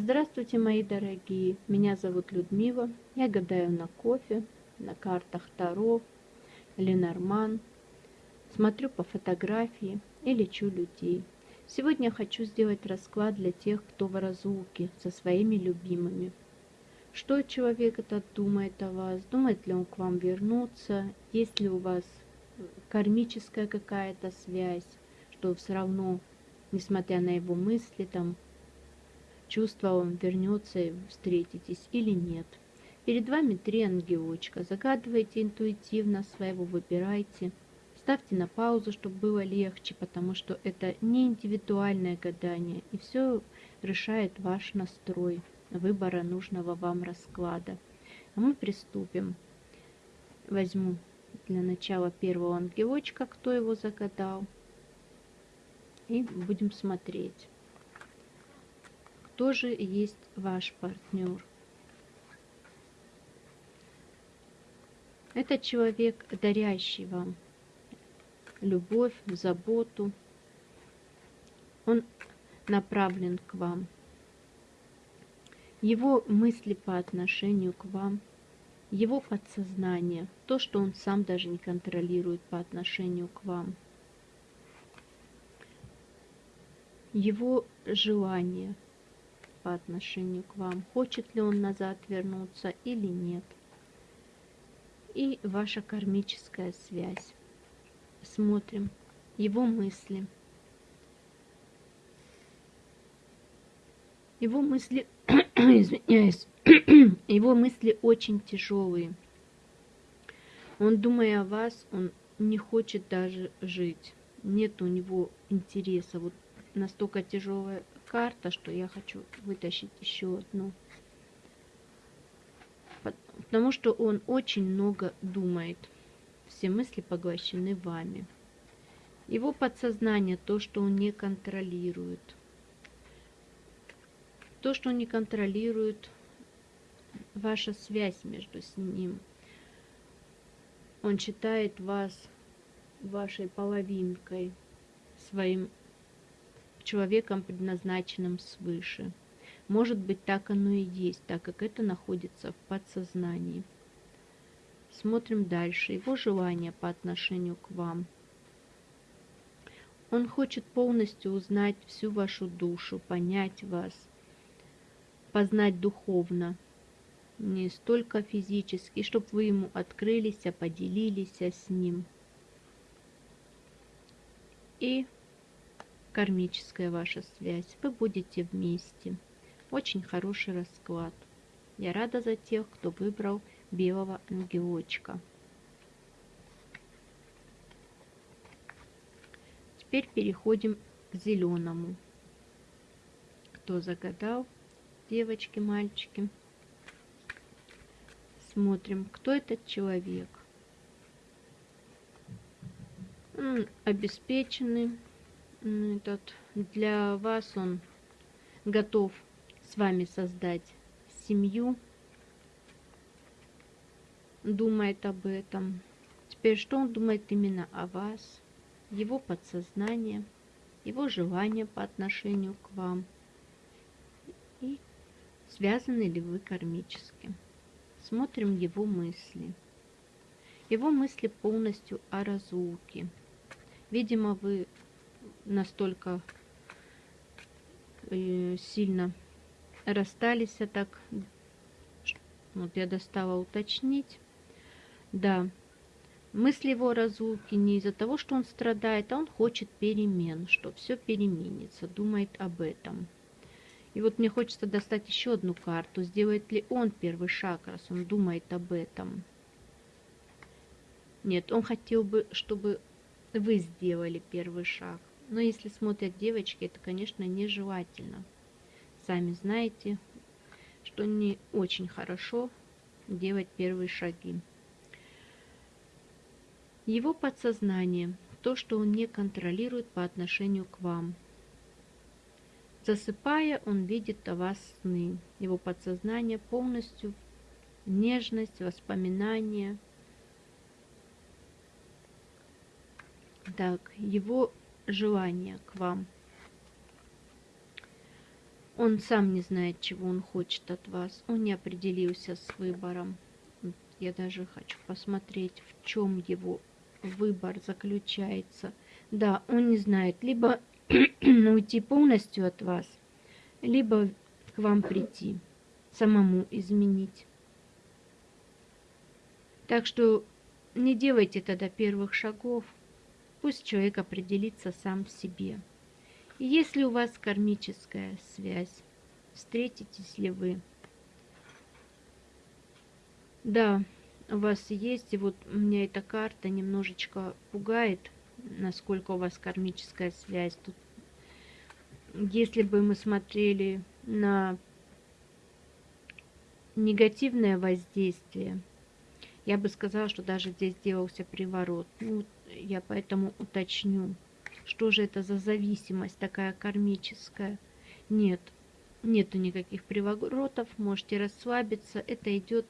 Здравствуйте, мои дорогие! Меня зовут Людмила. Я гадаю на кофе, на картах Таро, Ленорман. Смотрю по фотографии и лечу людей. Сегодня хочу сделать расклад для тех, кто в разлуке со своими любимыми. Что человек этот думает о вас? Думает ли он к вам вернуться? Есть ли у вас кармическая какая-то связь? Что все равно, несмотря на его мысли, там, чувства он вернется и встретитесь или нет. Перед вами три ангелочка. Загадывайте интуитивно своего, выбирайте. Ставьте на паузу, чтобы было легче, потому что это не индивидуальное гадание, и все решает ваш настрой выбора нужного вам расклада. А мы приступим. Возьму для начала первого ангелочка, кто его загадал. И будем смотреть, кто же есть ваш партнер. Это человек, дарящий вам любовь, заботу. Он направлен к вам. Его мысли по отношению к вам, его подсознание, то, что он сам даже не контролирует по отношению к вам. Его желание по отношению к вам, хочет ли он назад вернуться или нет. И ваша кармическая связь смотрим его мысли. Его мысли, извиняюсь, его мысли очень тяжелые. Он, думая о вас, он не хочет даже жить. Нет у него интереса. Вот настолько тяжелая карта, что я хочу вытащить еще одну. Потому что он очень много думает все мысли поглощены вами. Его подсознание, то, что он не контролирует. То, что он не контролирует, ваша связь между с ним. Он считает вас вашей половинкой, своим человеком, предназначенным свыше. Может быть, так оно и есть, так как это находится в подсознании. Смотрим дальше. Его желание по отношению к вам. Он хочет полностью узнать всю вашу душу, понять вас, познать духовно, не столько физически, чтобы вы ему открылись, поделились с ним. И кармическая ваша связь. Вы будете вместе. Очень хороший расклад. Я рада за тех, кто выбрал белого ангелочка. Теперь переходим к зеленому. Кто загадал, девочки, мальчики. Смотрим, кто этот человек. Он обеспеченный. Этот, для вас он готов с вами создать семью думает об этом. Теперь что он думает именно о вас, его подсознание, его желание по отношению к вам и связаны ли вы кармически. Смотрим его мысли. Его мысли полностью о разлуке. Видимо, вы настолько э, сильно расстались, а так вот я достала уточнить. Да, мысли его разлуки не из-за того, что он страдает, а он хочет перемен, что все переменится, думает об этом. И вот мне хочется достать еще одну карту. Сделает ли он первый шаг, раз он думает об этом? Нет, он хотел бы, чтобы вы сделали первый шаг. Но если смотрят девочки, это, конечно, нежелательно. Сами знаете, что не очень хорошо делать первые шаги. Его подсознание, то, что он не контролирует по отношению к вам. Засыпая, он видит о вас сны. Его подсознание полностью нежность, воспоминания. Так, его желание к вам. Он сам не знает, чего он хочет от вас. Он не определился с выбором. Я даже хочу посмотреть, в чем его выбор заключается. Да, он не знает, либо уйти полностью от вас, либо к вам прийти, самому изменить. Так что не делайте тогда первых шагов, пусть человек определится сам в себе. И если у вас кармическая связь, встретитесь ли вы? Да, у вас есть, и вот меня эта карта немножечко пугает, насколько у вас кармическая связь. Тут, если бы мы смотрели на негативное воздействие, я бы сказала, что даже здесь делался приворот. Ну, я поэтому уточню. Что же это за зависимость такая кармическая? Нет, нету никаких приворотов, можете расслабиться. Это идет,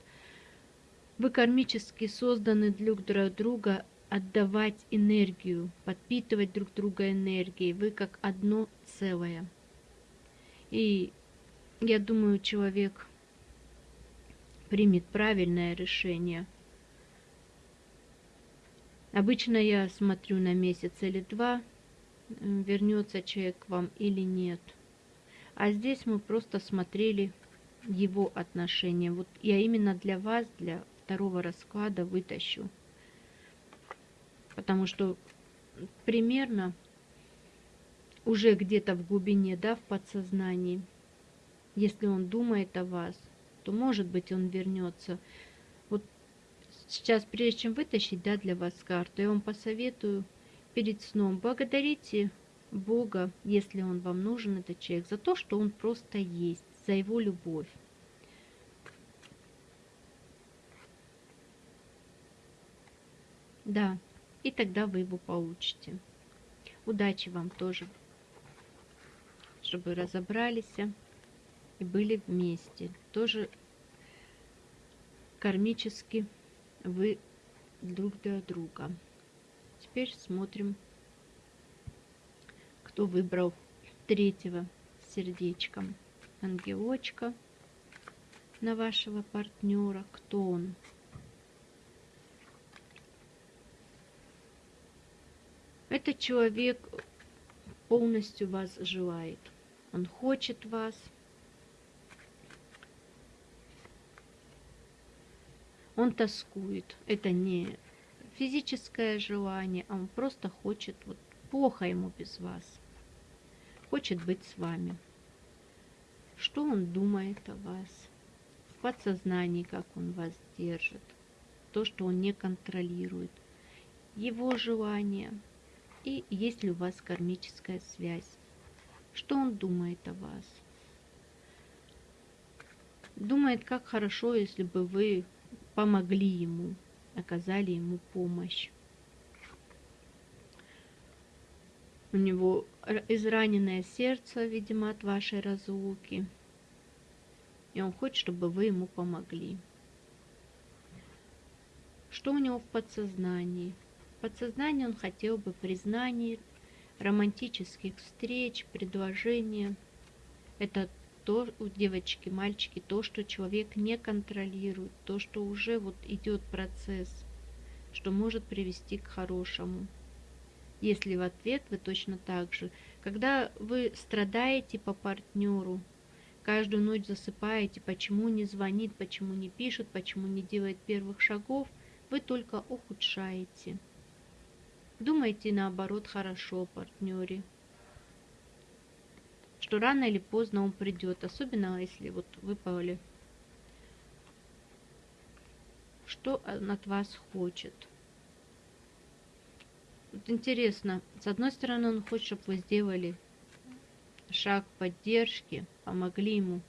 вы кармически созданы друг для друга отдавать энергию, подпитывать друг друга энергией. Вы как одно целое. И я думаю, человек примет правильное решение. Обычно я смотрю на месяц или два, вернется человек к вам или нет. А здесь мы просто смотрели его отношения. Вот я именно для вас, для второго расклада вытащу. Потому что примерно уже где-то в глубине, да, в подсознании, если он думает о вас, то может быть он вернется. Сейчас, прежде чем вытащить, да, для вас карту, я вам посоветую перед сном благодарите Бога, если Он вам нужен, этот человек, за то, что Он просто есть, за Его любовь. Да, и тогда вы его получите. Удачи вам тоже, чтобы разобрались и были вместе. Тоже кармически вы друг для друга. Теперь смотрим, кто выбрал третьего сердечком. Ангелочка на вашего партнера. Кто он? Этот человек полностью вас желает. Он хочет вас. Он тоскует. Это не физическое желание, а он просто хочет, вот плохо ему без вас, хочет быть с вами. Что он думает о вас, в подсознании, как он вас держит, то, что он не контролирует, его желания и есть ли у вас кармическая связь, что он думает о вас. Думает, как хорошо, если бы вы помогли ему, оказали ему помощь. У него израненное сердце, видимо, от вашей разлуки. И он хочет, чтобы вы ему помогли. Что у него в подсознании? В подсознании он хотел бы признаний, романтических встреч, предложения. Это то у девочки, мальчики, то, что человек не контролирует, то, что уже вот идет процесс, что может привести к хорошему. Если в ответ вы точно так же, когда вы страдаете по партнеру, каждую ночь засыпаете, почему не звонит, почему не пишет, почему не делает первых шагов, вы только ухудшаете. Думайте наоборот хорошо о партнере что рано или поздно он придет, особенно если вот выпали. Что он от вас хочет? Вот интересно, с одной стороны он хочет, чтобы вы сделали шаг поддержки, помогли ему.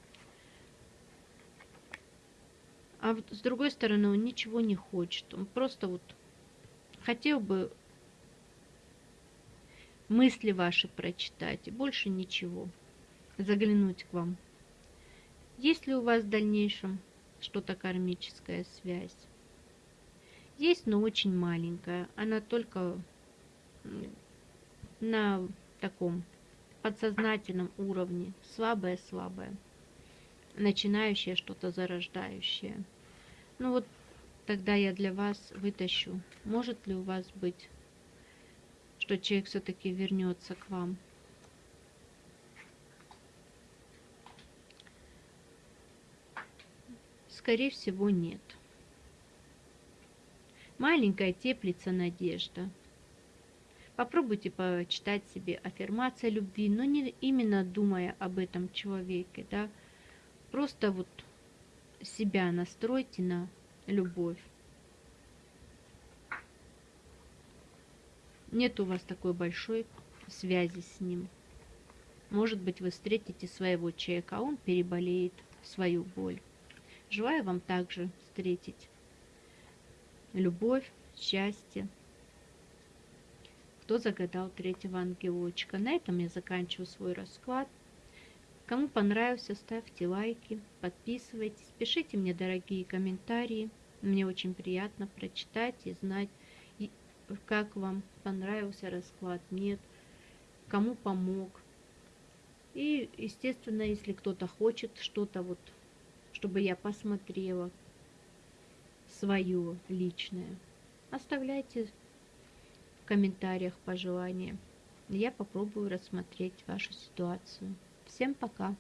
А вот с другой стороны он ничего не хочет. Он просто вот хотел бы мысли ваши прочитать и больше ничего заглянуть к вам. Есть ли у вас в дальнейшем что-то кармическая связь? Есть, но очень маленькая. Она только на таком подсознательном уровне, слабое-слабое, начинающее что-то зарождающее. Ну вот тогда я для вас вытащу, может ли у вас быть, что человек все-таки вернется к вам. Скорее всего, нет. Маленькая теплится надежда. Попробуйте почитать себе аффирмация любви, но не именно думая об этом человеке, да. Просто вот себя настройте на любовь. Нет у вас такой большой связи с ним. Может быть, вы встретите своего человека, а он переболеет свою боль. Желаю вам также встретить любовь, счастье. Кто загадал третьего ангелочка? На этом я заканчиваю свой расклад. Кому понравился, ставьте лайки, подписывайтесь, пишите мне дорогие комментарии. Мне очень приятно прочитать и знать, как вам понравился расклад, нет, кому помог. И, естественно, если кто-то хочет что-то вот, чтобы я посмотрела, свое личное. Оставляйте в комментариях пожелания. Я попробую рассмотреть вашу ситуацию. Всем пока!